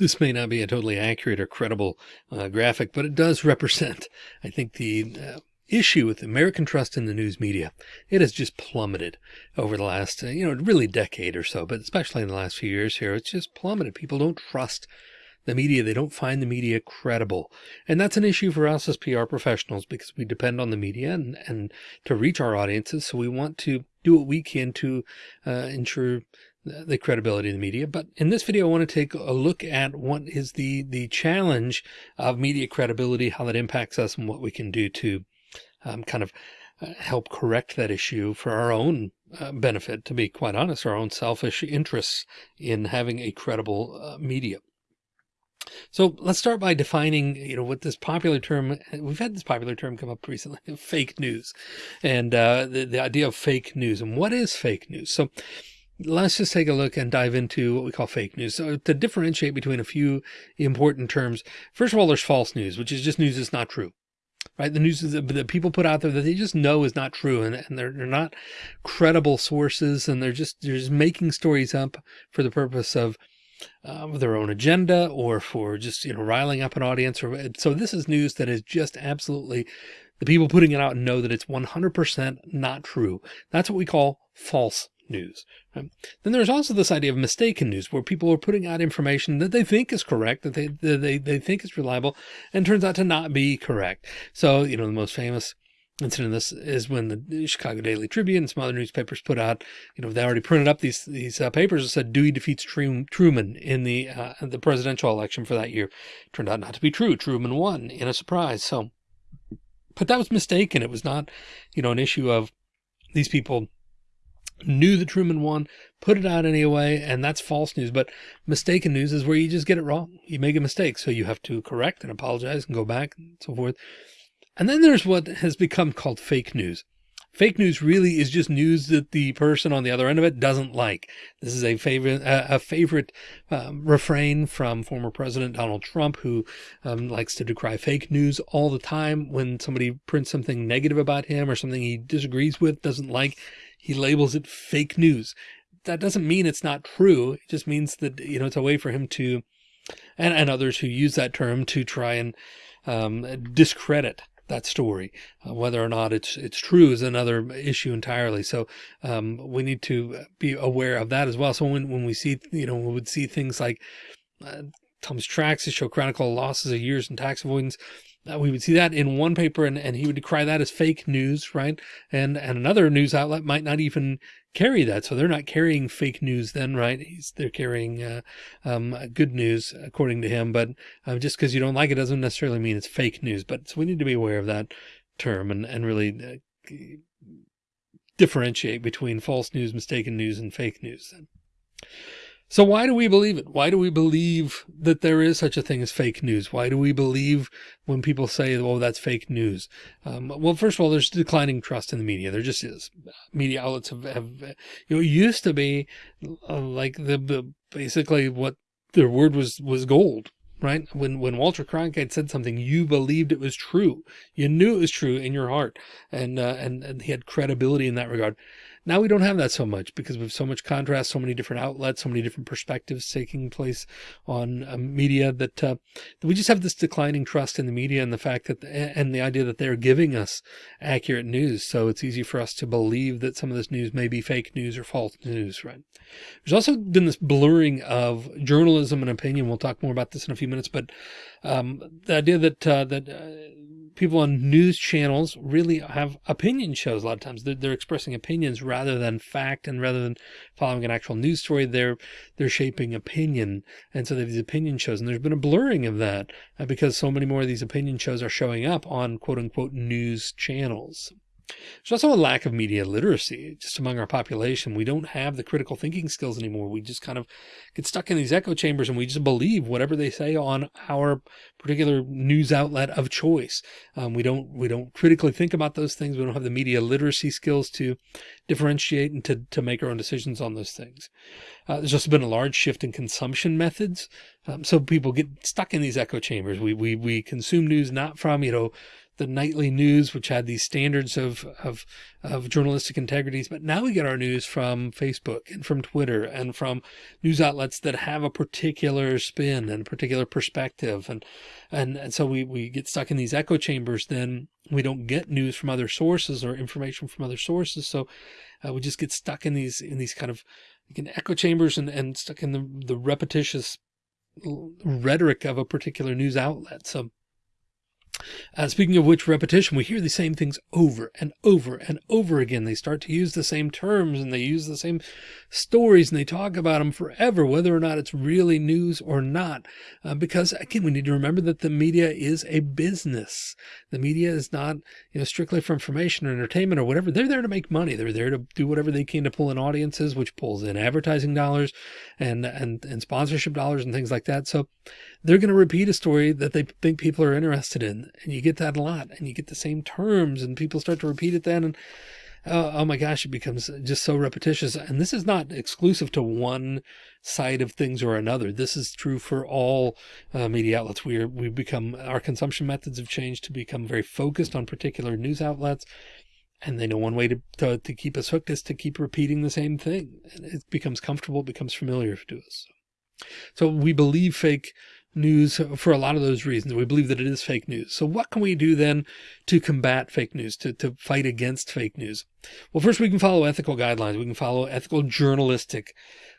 this may not be a totally accurate or credible uh, graphic, but it does represent, I think, the uh, issue with American trust in the news media. It has just plummeted over the last, uh, you know, really decade or so, but especially in the last few years here, it's just plummeted. People don't trust the media. They don't find the media credible. And that's an issue for us as PR professionals because we depend on the media and, and to reach our audiences. So we want to do what we can to uh, ensure the credibility of the media. But in this video, I want to take a look at what is the, the challenge of media credibility, how that impacts us and what we can do to um, kind of uh, help correct that issue for our own uh, benefit, to be quite honest, our own selfish interests in having a credible uh, media. So let's start by defining, you know, what this popular term, we've had this popular term come up recently, fake news and uh, the, the idea of fake news and what is fake news. So let's just take a look and dive into what we call fake news. So to differentiate between a few important terms, first of all, there's false news, which is just news that's not true. Right. The news that, that people put out there that they just know is not true and, and they're, they're not credible sources and they're just, they're just making stories up for the purpose of uh, their own agenda or for just, you know, riling up an audience. Or so this is news that is just absolutely the people putting it out know that it's 100% not true. That's what we call false news. Right? Then there's also this idea of mistaken news where people are putting out information that they think is correct, that they, that they, they think is reliable and turns out to not be correct. So, you know, the most famous incident of this is when the Chicago Daily Tribune and some other newspapers put out, you know, they already printed up these these uh, papers that said Dewey defeats Truman in the uh, the presidential election for that year. Turned out not to be true. Truman won in a surprise. So, but that was mistaken. It was not, you know, an issue of these people knew the Truman won, put it out anyway, and that's false news. But mistaken news is where you just get it wrong. You make a mistake. So you have to correct and apologize and go back and so forth. And then there's what has become called fake news. Fake news really is just news that the person on the other end of it doesn't like. This is a favorite, a favorite um, refrain from former President Donald Trump, who um, likes to decry fake news all the time. When somebody prints something negative about him or something he disagrees with, doesn't like, he labels it fake news. That doesn't mean it's not true. It just means that, you know, it's a way for him to, and, and others who use that term to try and um, discredit that story. Uh, whether or not it's it's true is another issue entirely. So um, we need to be aware of that as well. So when, when we see, you know, we would see things like uh, tracks Trax's show Chronicle losses of years in tax avoidance. Uh, we would see that in one paper and, and he would decry that as fake news, right? And, and another news outlet might not even carry that. So they're not carrying fake news then, right? He's, they're carrying, uh, um, good news according to him, but uh, just because you don't like it doesn't necessarily mean it's fake news. But so we need to be aware of that term and, and really uh, differentiate between false news, mistaken news, and fake news. Then. So why do we believe it? Why do we believe that there is such a thing as fake news? Why do we believe when people say, oh, that's fake news? Um, well, first of all, there's declining trust in the media. There just is. Media outlets have, have you know, used to be uh, like the, the, basically what their word was, was gold right? When, when Walter Cronkite said something, you believed it was true. You knew it was true in your heart. And, uh, and, and he had credibility in that regard. Now we don't have that so much because we have so much contrast, so many different outlets, so many different perspectives taking place on uh, media that, uh, that, we just have this declining trust in the media and the fact that, and the idea that they're giving us accurate news. So it's easy for us to believe that some of this news may be fake news or false news, right? There's also been this blurring of journalism and opinion. We'll talk more about this in a few minutes, but um, the idea that, uh, that uh, people on news channels really have opinion shows a lot of times. They're, they're, expressing opinions rather than fact and rather than following an actual news story, they're, they're shaping opinion. And so they have these opinion shows and there's been a blurring of that uh, because so many more of these opinion shows are showing up on quote unquote news channels. There's also a lack of media literacy just among our population. We don't have the critical thinking skills anymore. We just kind of get stuck in these echo chambers and we just believe whatever they say on our particular news outlet of choice. Um, we don't, we don't critically think about those things. We don't have the media literacy skills to differentiate and to, to make our own decisions on those things. Uh, there's also been a large shift in consumption methods. Um, so people get stuck in these echo chambers. We, we, we consume news not from, you know, the nightly news, which had these standards of, of, of journalistic integrities. But now we get our news from Facebook and from Twitter and from news outlets that have a particular spin and a particular perspective. And, and, and so we, we get stuck in these echo chambers. Then we don't get news from other sources or information from other sources. So uh, we just get stuck in these, in these kind of echo chambers and, and stuck in the, the repetitious rhetoric of a particular news outlet. So uh, speaking of which repetition, we hear the same things over and over and over again. They start to use the same terms and they use the same stories and they talk about them forever, whether or not it's really news or not. Uh, because again, we need to remember that the media is a business. The media is not, you know, strictly for information or entertainment or whatever. They're there to make money. They're there to do whatever they can to pull in audiences, which pulls in advertising dollars and, and, and sponsorship dollars and things like that. So they're going to repeat a story that they think people are interested in. And you get that a lot and you get the same terms and people start to repeat it then. And uh, oh my gosh, it becomes just so repetitious. And this is not exclusive to one side of things or another. This is true for all uh, media outlets. We are, we become, our consumption methods have changed to become very focused on particular news outlets. And they know one way to, to, to keep us hooked is to keep repeating the same thing. And it becomes comfortable, it becomes familiar to us. So we believe fake news for a lot of those reasons. We believe that it is fake news. So what can we do then to combat fake news, to, to fight against fake news? Well, first we can follow ethical guidelines. We can follow ethical journalistic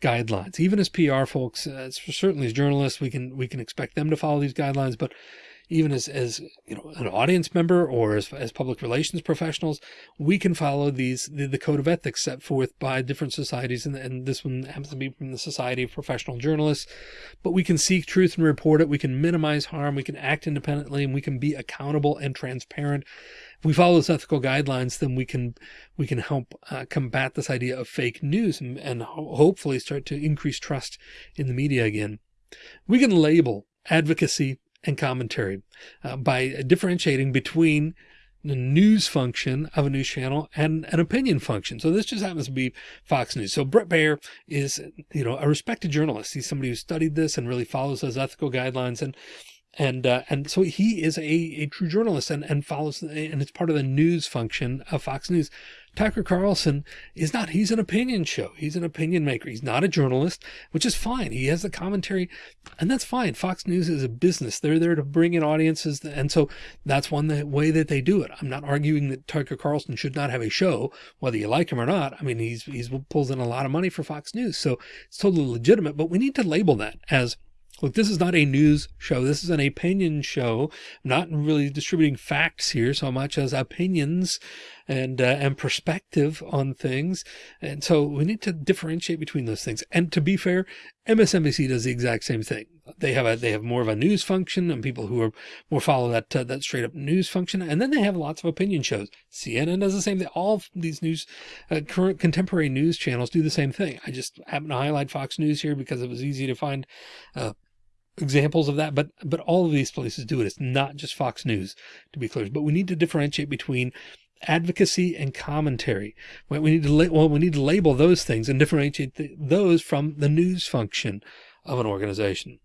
guidelines. Even as PR folks, uh, certainly as journalists, we can, we can expect them to follow these guidelines, but even as, as you know, an audience member or as, as public relations professionals, we can follow these, the, the code of ethics set forth by different societies. And, and this one happens to be from the Society of Professional Journalists, but we can seek truth and report it. We can minimize harm. We can act independently and we can be accountable and transparent. If we follow those ethical guidelines, then we can, we can help uh, combat this idea of fake news and, and ho hopefully start to increase trust in the media again. We can label advocacy and commentary uh, by differentiating between the news function of a news channel and an opinion function. So this just happens to be Fox News. So Bret Baier is, you know, a respected journalist. He's somebody who studied this and really follows those ethical guidelines. And and uh, and so he is a, a true journalist and and follows and it's part of the news function of Fox News. Tucker Carlson is not he's an opinion show. He's an opinion maker. He's not a journalist which is fine. He has the commentary and that's fine. Fox News is a business. They're there to bring in audiences and so that's one the way that they do it. I'm not arguing that Tucker Carlson should not have a show whether you like him or not. I mean he's he's pulls in a lot of money for Fox News so it's totally legitimate but we need to label that as Look, this is not a news show. This is an opinion show. Not really distributing facts here so much as opinions and, uh, and perspective on things. And so we need to differentiate between those things. And to be fair, MSNBC does the exact same thing. They have a, they have more of a news function and people who are more follow that, uh, that straight up news function. And then they have lots of opinion shows. CNN does the same thing. All these news, uh, current contemporary news channels do the same thing. I just happen to highlight Fox News here because it was easy to find, uh, examples of that, but, but all of these places do it. It's not just Fox News to be clear, but we need to differentiate between advocacy and commentary. We need to, well, we need to label those things and differentiate the, those from the news function of an organization.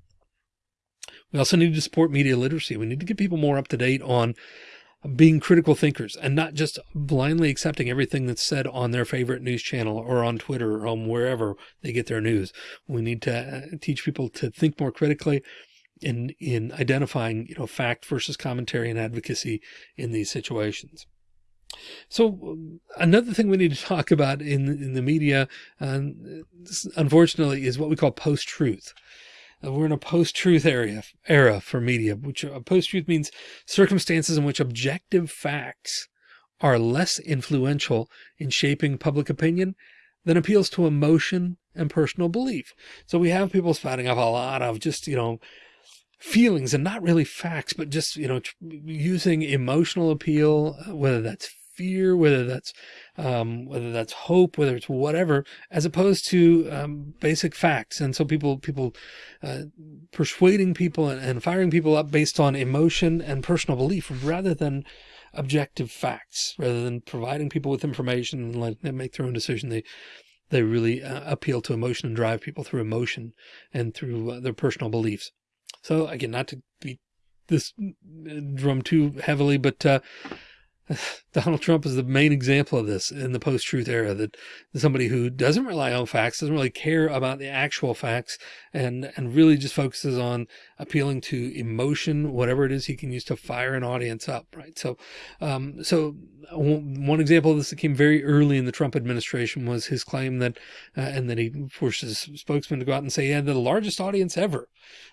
We also need to support media literacy. We need to get people more up to date on being critical thinkers and not just blindly accepting everything that's said on their favorite news channel or on Twitter or on wherever they get their news. We need to uh, teach people to think more critically in, in identifying, you know, fact versus commentary and advocacy in these situations. So another thing we need to talk about in, in the media, uh, unfortunately, is what we call post-truth. Uh, we're in a post-truth area era for media, which uh, post-truth means circumstances in which objective facts are less influential in shaping public opinion than appeals to emotion and personal belief. So we have people spouting off a lot of just, you know, feelings and not really facts, but just, you know, using emotional appeal, uh, whether that's fear, whether that's, um, whether that's hope, whether it's whatever, as opposed to, um, basic facts. And so people, people, uh, persuading people and, firing people up based on emotion and personal belief rather than objective facts, rather than providing people with information and letting them make their own decision. They, they really uh, appeal to emotion and drive people through emotion and through uh, their personal beliefs. So again, not to beat this drum too heavily, but uh, Donald Trump is the main example of this in the post-truth era that somebody who doesn't rely on facts, doesn't really care about the actual facts and, and really just focuses on appealing to emotion, whatever it is he can use to fire an audience up. Right. So, um, so one example of this that came very early in the Trump administration was his claim that, uh, and that he forced his spokesman to go out and say yeah, the largest audience ever,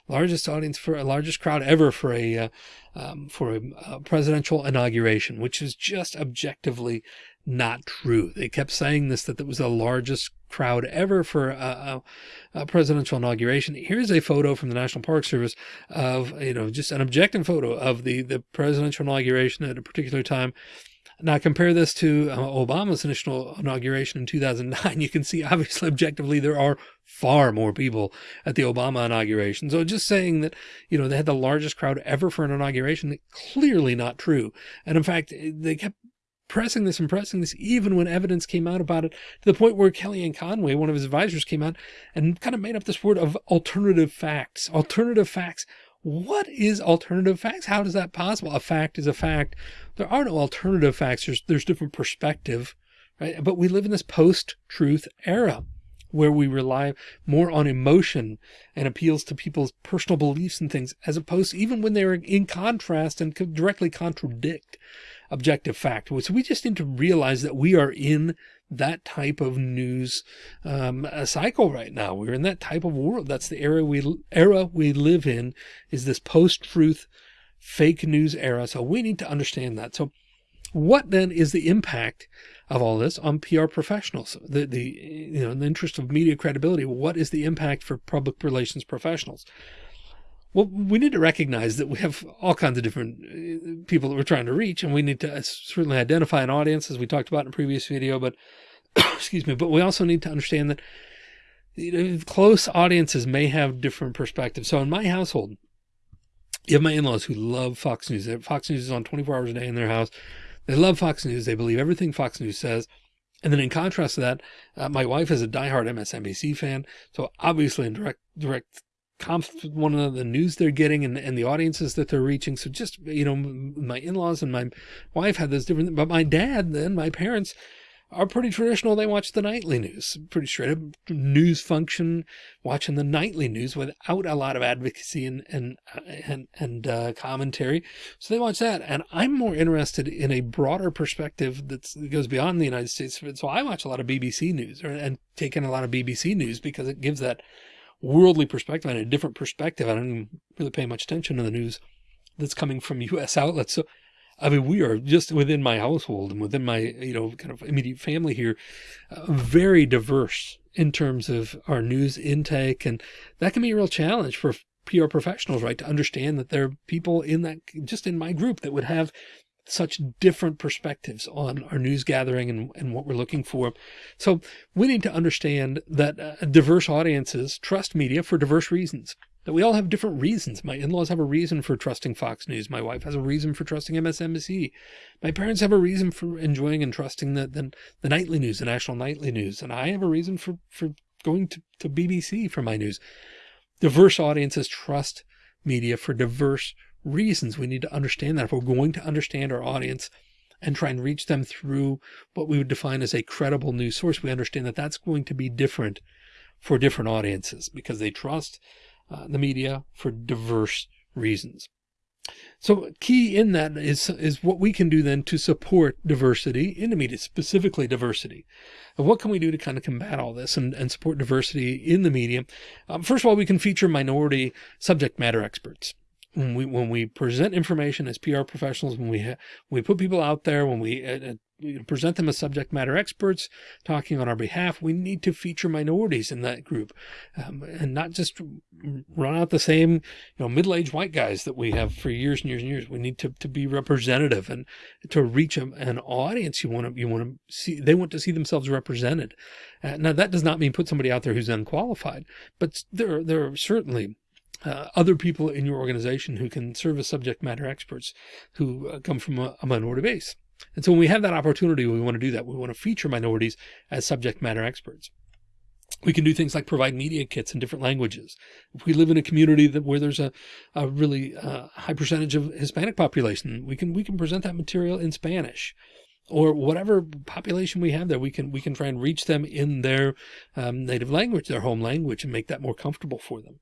largest audience for a largest crowd ever for a, uh, um, for a, presidential inauguration, which is just objectively not true. They kept saying this, that it was the largest crowd ever for a, a, a, presidential inauguration. Here's a photo from the National Park Service of, you know, just an objective photo of the, the presidential inauguration at a particular time. Now compare this to uh, Obama's initial inauguration in 2009. You can see obviously objectively there are far more people at the Obama inauguration. So just saying that, you know, they had the largest crowd ever for an inauguration, clearly not true. And in fact, they kept pressing this and pressing this even when evidence came out about it to the point where Kellyanne Conway, one of his advisors came out and kind of made up this word of alternative facts, alternative facts. What is alternative facts? How is that possible? A fact is a fact. There are no alternative facts. There's, there's different perspective, right? But we live in this post-truth era where we rely more on emotion and appeals to people's personal beliefs and things, as opposed to even when they're in contrast and directly contradict objective fact. So we just need to realize that we are in that type of news um, cycle right now. We're in that type of world. That's the era we era we live in is this post-truth fake news era. So we need to understand that. So what then is the impact of all this on PR professionals? The, the, you know, in the interest of media credibility, what is the impact for public relations professionals? Well, we need to recognize that we have all kinds of different uh, people that we're trying to reach, and we need to certainly identify an audience as we talked about in a previous video, but excuse me, but we also need to understand that you know, close audiences may have different perspectives. So in my household, you have my in-laws who love Fox News. Fox News is on 24 hours a day in their house. They love Fox News. They believe everything Fox News says. And then in contrast to that, uh, my wife is a diehard MSNBC fan. So obviously in direct, direct with one of the news they're getting and, and the audiences that they're reaching. So just, you know, my in-laws and my wife had those different, but my dad, then my parents are pretty traditional. They watch the nightly news, pretty straight up news function, watching the nightly news without a lot of advocacy and, and, and, and uh, commentary. So they watch that. And I'm more interested in a broader perspective that goes beyond the United States. So I watch a lot of BBC news or, and take in a lot of BBC news because it gives that worldly perspective and a different perspective. I don't really pay much attention to the news that's coming from U.S. outlets. So, I mean, we are just within my household and within my, you know, kind of immediate family here, uh, very diverse in terms of our news intake. And that can be a real challenge for PR professionals, right? To understand that there are people in that, just in my group that would have such different perspectives on our news gathering and, and what we're looking for. So we need to understand that uh, diverse audiences trust media for diverse reasons, that we all have different reasons. My in-laws have a reason for trusting Fox News. My wife has a reason for trusting MSNBC. My parents have a reason for enjoying and trusting the, the, the nightly news, the national nightly news. And I have a reason for, for going to, to BBC for my news. Diverse audiences trust media for diverse reasons. We need to understand that if we're going to understand our audience and try and reach them through what we would define as a credible news source, we understand that that's going to be different for different audiences because they trust uh, the media for diverse reasons. So key in that is, is what we can do then to support diversity in the media, specifically diversity. And what can we do to kind of combat all this and, and support diversity in the media? Um, first of all, we can feature minority subject matter experts when we when we present information as PR professionals, when we we put people out there, when we uh, uh present them as subject matter experts talking on our behalf, we need to feature minorities in that group, um, and not just run out the same you know middle-aged white guys that we have for years and years and years. We need to to be representative and to reach a, an audience. You want to you want to see they want to see themselves represented. Uh, now that does not mean put somebody out there who's unqualified, but there there are certainly uh, other people in your organization who can serve as subject matter experts who uh, come from a, a, minority base. And so when we have that opportunity, we want to do that. We want to feature minorities as subject matter experts. We can do things like provide media kits in different languages. If we live in a community that where there's a, a really uh, high percentage of Hispanic population, we can we can present that material in Spanish or whatever population we have there, we can we can try and reach them in their um, native language, their home language, and make that more comfortable for them.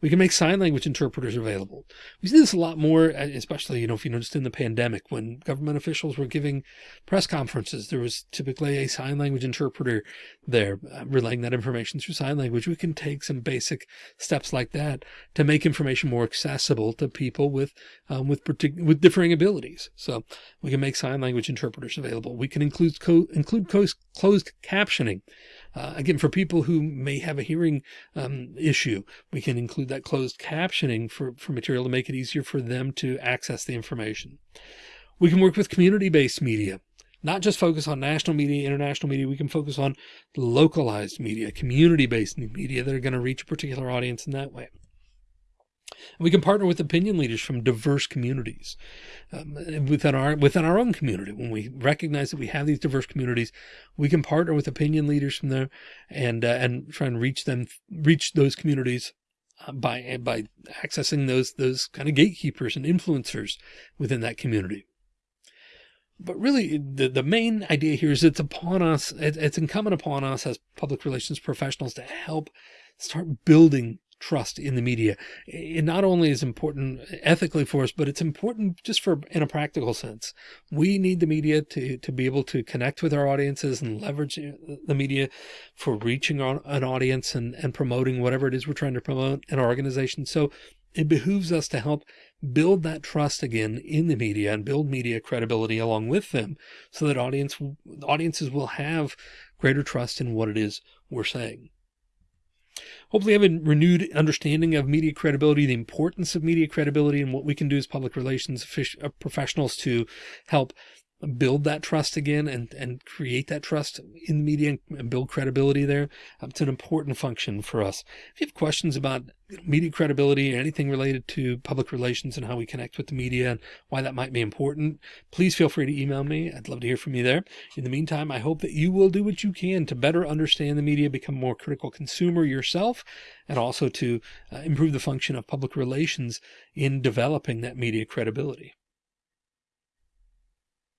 We can make sign language interpreters available. We see this a lot more, uh, especially, you know, if you noticed in the pandemic when government officials were giving press conferences, there was typically a sign language interpreter there uh, relaying that information through sign language. We can take some basic steps like that to make information more accessible to people with, um, with, with differing abilities. So we can make sign language interpreters available. We can include, co include closed captioning uh, again, for people who may have a hearing um, issue, we can include that closed captioning for, for material to make it easier for them to access the information. We can work with community-based media, not just focus on national media, international media. We can focus on localized media, community-based media that are going to reach a particular audience in that way. We can partner with opinion leaders from diverse communities um, within our within our own community. When we recognize that we have these diverse communities, we can partner with opinion leaders from there and uh, and try and reach them, reach those communities uh, by by accessing those those kind of gatekeepers and influencers within that community. But really, the, the main idea here is it's upon us, it, it's incumbent upon us as public relations professionals to help start building trust in the media. It not only is important ethically for us, but it's important just for in a practical sense. We need the media to, to be able to connect with our audiences and leverage the media for reaching an audience and, and promoting whatever it is we're trying to promote in our organization. So it behooves us to help build that trust again in the media and build media credibility along with them so that audience audiences will have greater trust in what it is we're saying hopefully have a renewed understanding of media credibility, the importance of media credibility and what we can do as public relations uh, professionals to help build that trust again and, and create that trust in the media and build credibility there. Um, it's an important function for us. If you have questions about media credibility or anything related to public relations and how we connect with the media and why that might be important, please feel free to email me. I'd love to hear from you there. In the meantime, I hope that you will do what you can to better understand the media, become a more critical consumer yourself, and also to uh, improve the function of public relations in developing that media credibility.